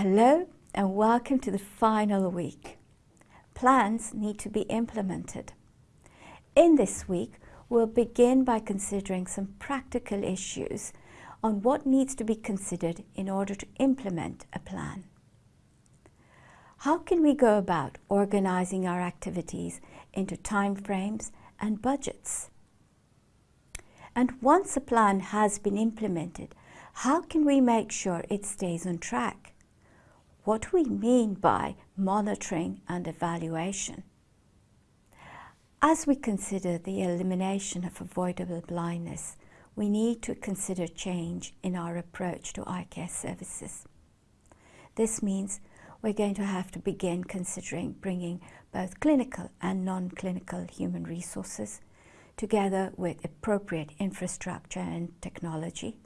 Hello and welcome to the final week. Plans need to be implemented. In this week, we'll begin by considering some practical issues on what needs to be considered in order to implement a plan. How can we go about organizing our activities into timeframes and budgets? And once a plan has been implemented, how can we make sure it stays on track? What do we mean by monitoring and evaluation? As we consider the elimination of avoidable blindness, we need to consider change in our approach to eye care services. This means we're going to have to begin considering bringing both clinical and non-clinical human resources together with appropriate infrastructure and technology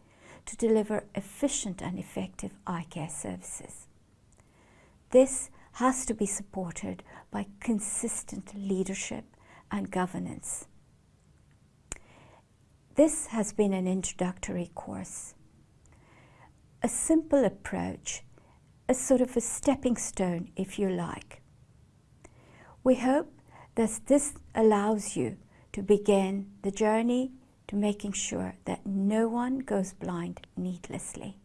to deliver efficient and effective eye care services. This has to be supported by consistent leadership and governance. This has been an introductory course. A simple approach, a sort of a stepping stone, if you like. We hope that this allows you to begin the journey to making sure that no one goes blind needlessly.